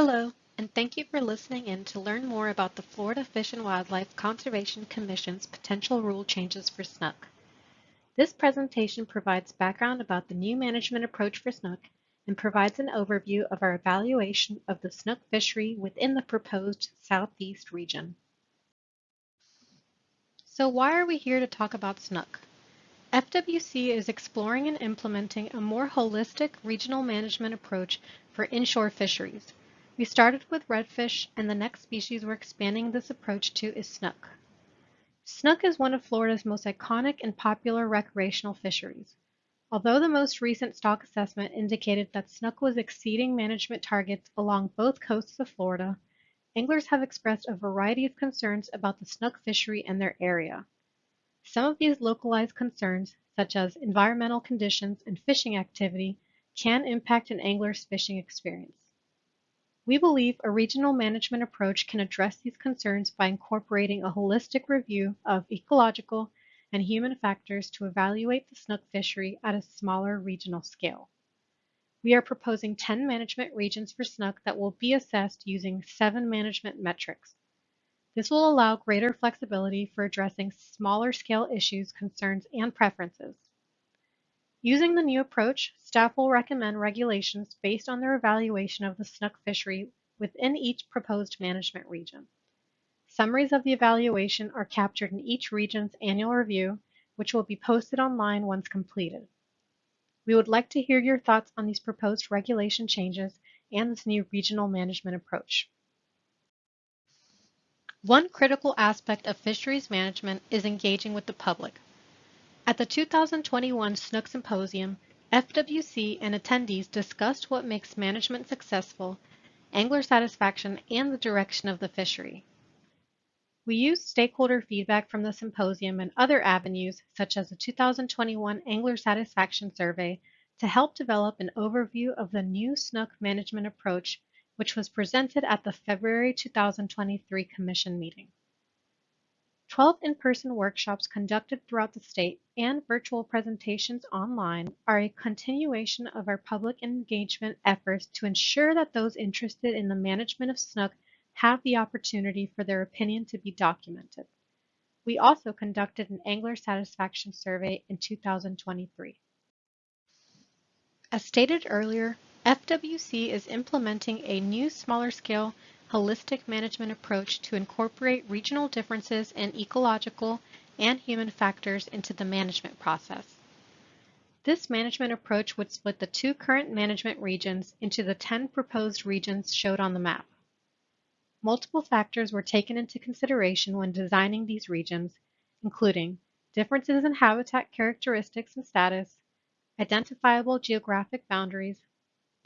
Hello, and thank you for listening in to learn more about the Florida Fish and Wildlife Conservation Commission's potential rule changes for snook. This presentation provides background about the new management approach for snook and provides an overview of our evaluation of the snook fishery within the proposed Southeast region. So why are we here to talk about snook? FWC is exploring and implementing a more holistic regional management approach for inshore fisheries. We started with redfish, and the next species we're expanding this approach to is snook. Snook is one of Florida's most iconic and popular recreational fisheries. Although the most recent stock assessment indicated that snook was exceeding management targets along both coasts of Florida, anglers have expressed a variety of concerns about the snook fishery and their area. Some of these localized concerns, such as environmental conditions and fishing activity, can impact an angler's fishing experience. We believe a regional management approach can address these concerns by incorporating a holistic review of ecological and human factors to evaluate the snook fishery at a smaller regional scale. We are proposing 10 management regions for snook that will be assessed using seven management metrics. This will allow greater flexibility for addressing smaller scale issues, concerns, and preferences. Using the new approach, staff will recommend regulations based on their evaluation of the snook fishery within each proposed management region. Summaries of the evaluation are captured in each region's annual review, which will be posted online once completed. We would like to hear your thoughts on these proposed regulation changes and this new regional management approach. One critical aspect of fisheries management is engaging with the public. At the 2021 Snook Symposium, FWC and attendees discussed what makes management successful, angler satisfaction, and the direction of the fishery. We used stakeholder feedback from the symposium and other avenues, such as the 2021 Angler Satisfaction Survey, to help develop an overview of the new snook management approach, which was presented at the February 2023 Commission meeting. 12 in-person workshops conducted throughout the state and virtual presentations online are a continuation of our public engagement efforts to ensure that those interested in the management of snook have the opportunity for their opinion to be documented. We also conducted an angler satisfaction survey in 2023. As stated earlier, FWC is implementing a new smaller scale holistic management approach to incorporate regional differences in ecological and human factors into the management process. This management approach would split the two current management regions into the 10 proposed regions showed on the map. Multiple factors were taken into consideration when designing these regions, including differences in habitat characteristics and status, identifiable geographic boundaries,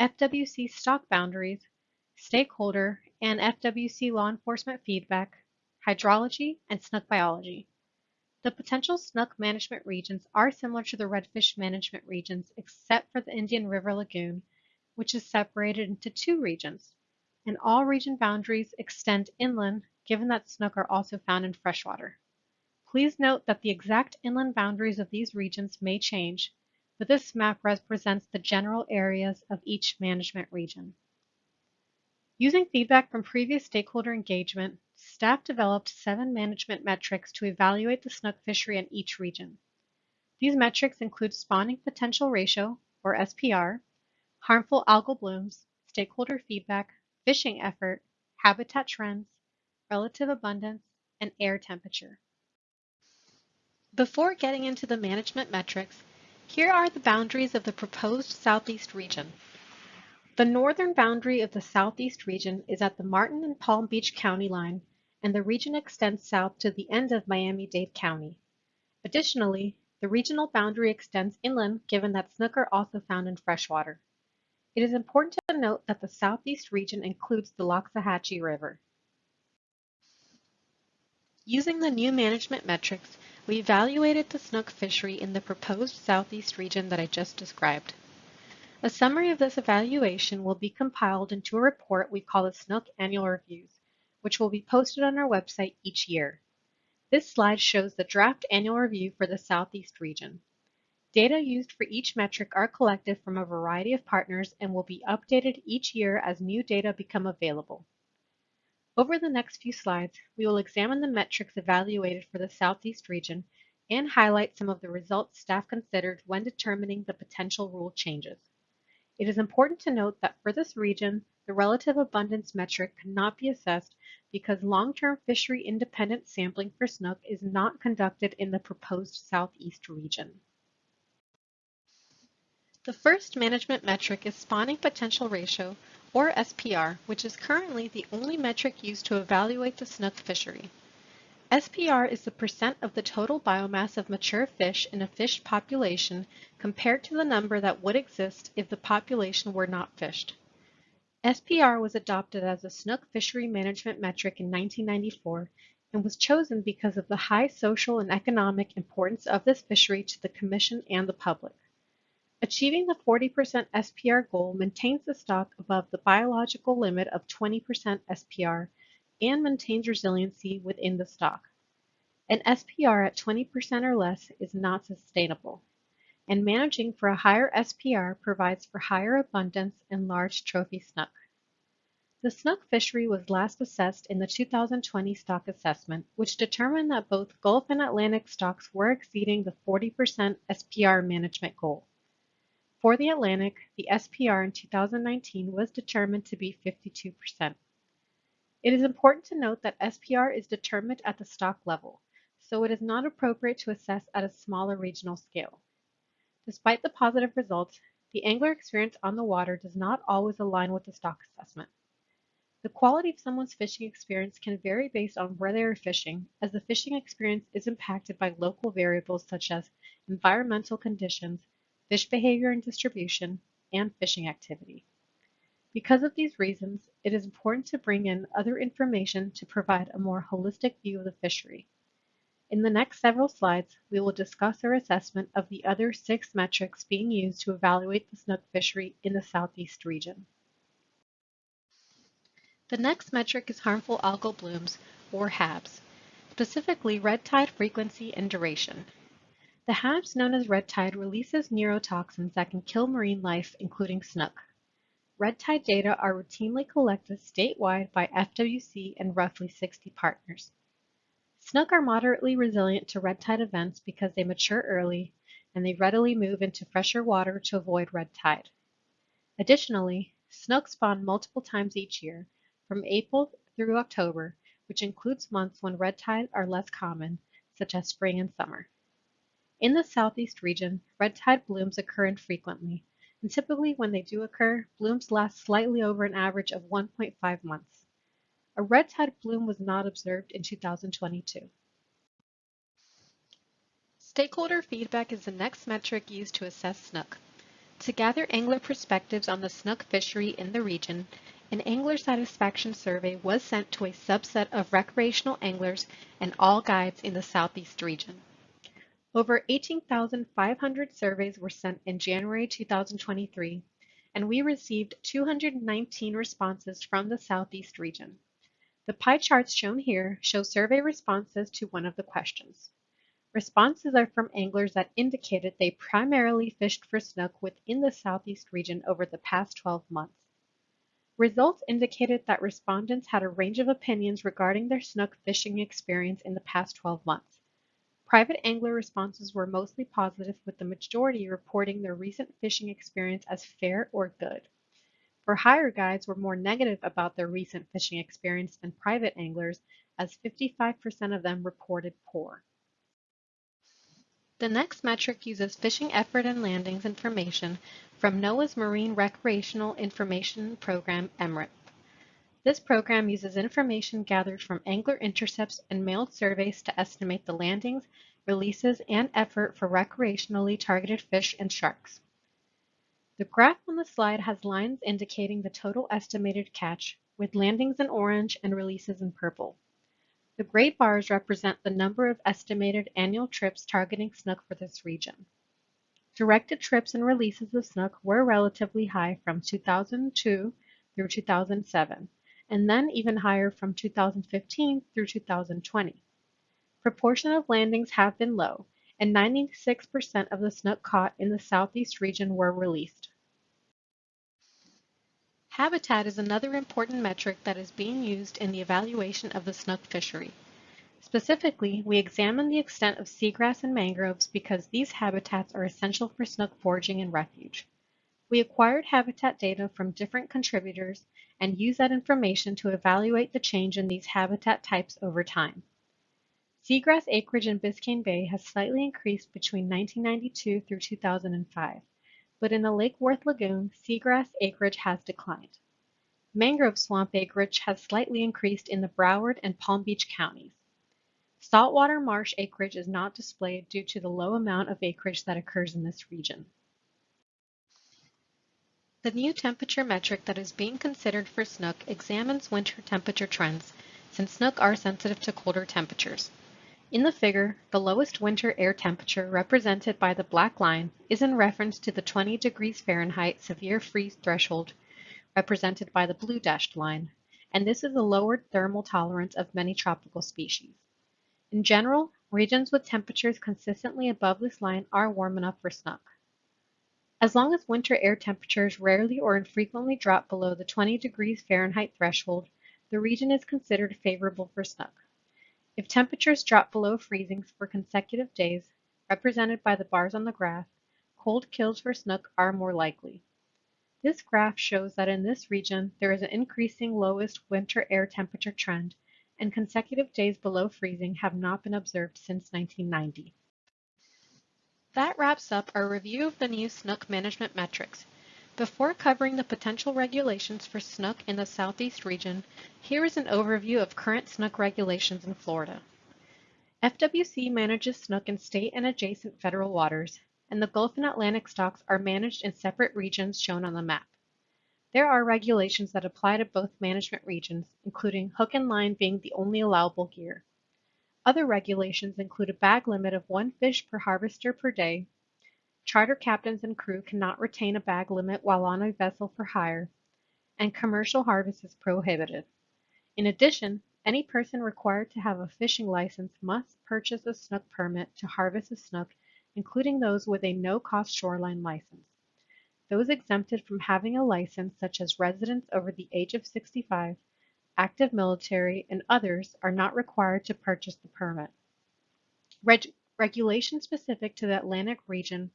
FWC stock boundaries, stakeholder and FWC law enforcement feedback, hydrology, and snook biology. The potential snook management regions are similar to the redfish management regions except for the Indian River Lagoon, which is separated into two regions, and all region boundaries extend inland given that snook are also found in freshwater. Please note that the exact inland boundaries of these regions may change, but this map represents the general areas of each management region. Using feedback from previous stakeholder engagement, staff developed seven management metrics to evaluate the snook fishery in each region. These metrics include spawning potential ratio, or SPR, harmful algal blooms, stakeholder feedback, fishing effort, habitat trends, relative abundance, and air temperature. Before getting into the management metrics, here are the boundaries of the proposed Southeast region. The northern boundary of the Southeast region is at the Martin and Palm Beach County line, and the region extends south to the end of Miami-Dade County. Additionally, the regional boundary extends inland given that snook are also found in freshwater. It is important to note that the southeast region includes the Loxahatchee River. Using the new management metrics, we evaluated the snook fishery in the proposed southeast region that I just described. A summary of this evaluation will be compiled into a report we call the Snook Annual Reviews, which will be posted on our website each year. This slide shows the draft annual review for the southeast region. Data used for each metric are collected from a variety of partners and will be updated each year as new data become available. Over the next few slides, we will examine the metrics evaluated for the Southeast region and highlight some of the results staff considered when determining the potential rule changes. It is important to note that for this region, the relative abundance metric cannot be assessed because long-term fishery independent sampling for snook is not conducted in the proposed Southeast region. The first management metric is spawning potential ratio, or SPR, which is currently the only metric used to evaluate the snook fishery. SPR is the percent of the total biomass of mature fish in a fish population compared to the number that would exist if the population were not fished. SPR was adopted as a snook fishery management metric in 1994 and was chosen because of the high social and economic importance of this fishery to the Commission and the public. Achieving the 40% SPR goal maintains the stock above the biological limit of 20% SPR and maintains resiliency within the stock. An SPR at 20% or less is not sustainable, and managing for a higher SPR provides for higher abundance and large trophy snook. The snook fishery was last assessed in the 2020 stock assessment, which determined that both Gulf and Atlantic stocks were exceeding the 40% SPR management goal. For the Atlantic, the SPR in 2019 was determined to be 52%. It is important to note that SPR is determined at the stock level, so it is not appropriate to assess at a smaller regional scale. Despite the positive results, the angler experience on the water does not always align with the stock assessment. The quality of someone's fishing experience can vary based on where they are fishing, as the fishing experience is impacted by local variables such as environmental conditions, fish behavior and distribution, and fishing activity. Because of these reasons, it is important to bring in other information to provide a more holistic view of the fishery. In the next several slides, we will discuss our assessment of the other six metrics being used to evaluate the snook fishery in the Southeast region. The next metric is harmful algal blooms, or HABs, specifically red tide frequency and duration. The HABs known as red tide releases neurotoxins that can kill marine life, including snook. Red tide data are routinely collected statewide by FWC and roughly 60 partners. Snook are moderately resilient to red tide events because they mature early and they readily move into fresher water to avoid red tide. Additionally, snook spawn multiple times each year, from April through October, which includes months when red tide are less common, such as spring and summer. In the southeast region, red tide blooms occur infrequently, and typically when they do occur, blooms last slightly over an average of 1.5 months. A red tide bloom was not observed in 2022. Stakeholder feedback is the next metric used to assess snook. To gather angler perspectives on the snook fishery in the region, an angler satisfaction survey was sent to a subset of recreational anglers and all guides in the southeast region. Over 18,500 surveys were sent in January 2023, and we received 219 responses from the Southeast region. The pie charts shown here show survey responses to one of the questions. Responses are from anglers that indicated they primarily fished for snook within the Southeast region over the past 12 months. Results indicated that respondents had a range of opinions regarding their snook fishing experience in the past 12 months. Private angler responses were mostly positive with the majority reporting their recent fishing experience as fair or good. For hire guides were more negative about their recent fishing experience than private anglers as 55% of them reported poor. The next metric uses fishing effort and landings information from NOAA's Marine Recreational Information Program, MRIP. This program uses information gathered from angler intercepts and mailed surveys to estimate the landings, releases, and effort for recreationally targeted fish and sharks. The graph on the slide has lines indicating the total estimated catch, with landings in orange and releases in purple. The gray bars represent the number of estimated annual trips targeting snook for this region. Directed trips and releases of snook were relatively high from 2002 through 2007 and then even higher from 2015 through 2020. Proportion of landings have been low, and 96% of the snook caught in the southeast region were released. Habitat is another important metric that is being used in the evaluation of the snook fishery. Specifically, we examine the extent of seagrass and mangroves because these habitats are essential for snook foraging and refuge. We acquired habitat data from different contributors and use that information to evaluate the change in these habitat types over time. Seagrass acreage in Biscayne Bay has slightly increased between 1992 through 2005 but in the Lake Worth Lagoon, seagrass acreage has declined. Mangrove swamp acreage has slightly increased in the Broward and Palm Beach counties. Saltwater marsh acreage is not displayed due to the low amount of acreage that occurs in this region. The new temperature metric that is being considered for snook examines winter temperature trends, since snook are sensitive to colder temperatures. In the figure, the lowest winter air temperature represented by the black line is in reference to the 20 degrees Fahrenheit severe freeze threshold represented by the blue dashed line, and this is the lowered thermal tolerance of many tropical species. In general, regions with temperatures consistently above this line are warm enough for snook. As long as winter air temperatures rarely or infrequently drop below the 20 degrees Fahrenheit threshold, the region is considered favorable for snook. If temperatures drop below freezing for consecutive days, represented by the bars on the graph, cold kills for snook are more likely. This graph shows that in this region there is an increasing lowest winter air temperature trend, and consecutive days below freezing have not been observed since 1990. That wraps up our review of the new snook management metrics. Before covering the potential regulations for snook in the southeast region, here is an overview of current snook regulations in Florida. FWC manages snook in state and adjacent federal waters, and the Gulf and Atlantic stocks are managed in separate regions shown on the map. There are regulations that apply to both management regions, including hook and line being the only allowable gear. Other regulations include a bag limit of one fish per harvester per day Charter captains and crew cannot retain a bag limit while on a vessel for hire, and commercial harvest is prohibited. In addition, any person required to have a fishing license must purchase a snook permit to harvest a snook, including those with a no-cost shoreline license. Those exempted from having a license, such as residents over the age of 65, active military, and others, are not required to purchase the permit. Reg regulations specific to the Atlantic region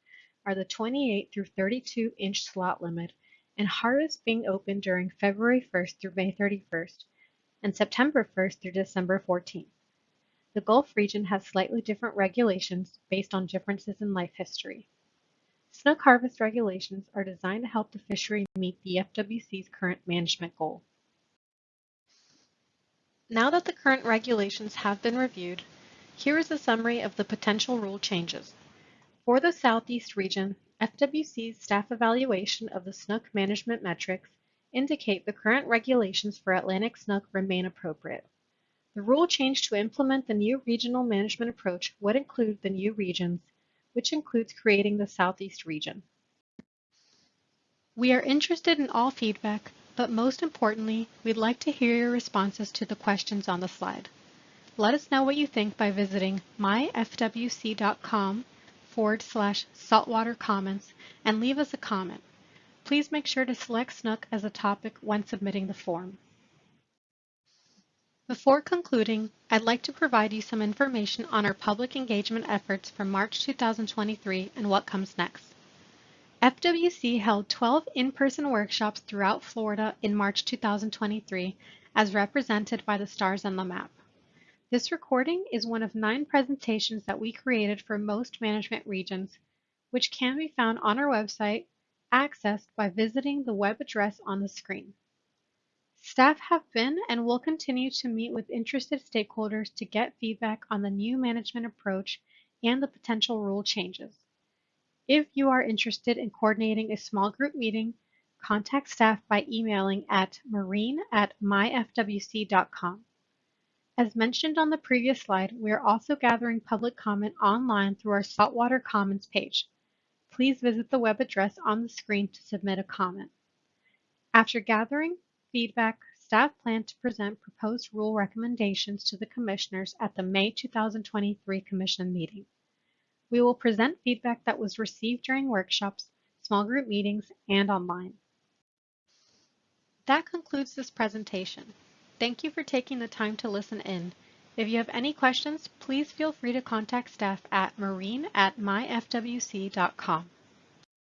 are the 28 through 32 inch slot limit and harvest being open during February 1st through May 31st and September 1st through December 14th. The Gulf region has slightly different regulations based on differences in life history. Snook harvest regulations are designed to help the fishery meet the FWC's current management goal. Now that the current regulations have been reviewed, here is a summary of the potential rule changes. For the Southeast region, FWC's staff evaluation of the snook management metrics indicate the current regulations for Atlantic snook remain appropriate. The rule change to implement the new regional management approach would include the new regions, which includes creating the Southeast region. We are interested in all feedback, but most importantly, we'd like to hear your responses to the questions on the slide. Let us know what you think by visiting myfwc.com forward slash saltwater comments and leave us a comment. Please make sure to select Snook as a topic when submitting the form. Before concluding, I'd like to provide you some information on our public engagement efforts for March 2023 and what comes next. FWC held 12 in-person workshops throughout Florida in March 2023 as represented by the stars on the map. This recording is one of nine presentations that we created for most management regions, which can be found on our website, accessed by visiting the web address on the screen. Staff have been and will continue to meet with interested stakeholders to get feedback on the new management approach and the potential rule changes. If you are interested in coordinating a small group meeting, contact staff by emailing at marine at myfwc.com. As mentioned on the previous slide, we are also gathering public comment online through our Saltwater Comments page. Please visit the web address on the screen to submit a comment. After gathering feedback, staff plan to present proposed rule recommendations to the commissioners at the May 2023 commission meeting. We will present feedback that was received during workshops, small group meetings, and online. That concludes this presentation. Thank you for taking the time to listen in. If you have any questions, please feel free to contact staff at marine at myfwc.com.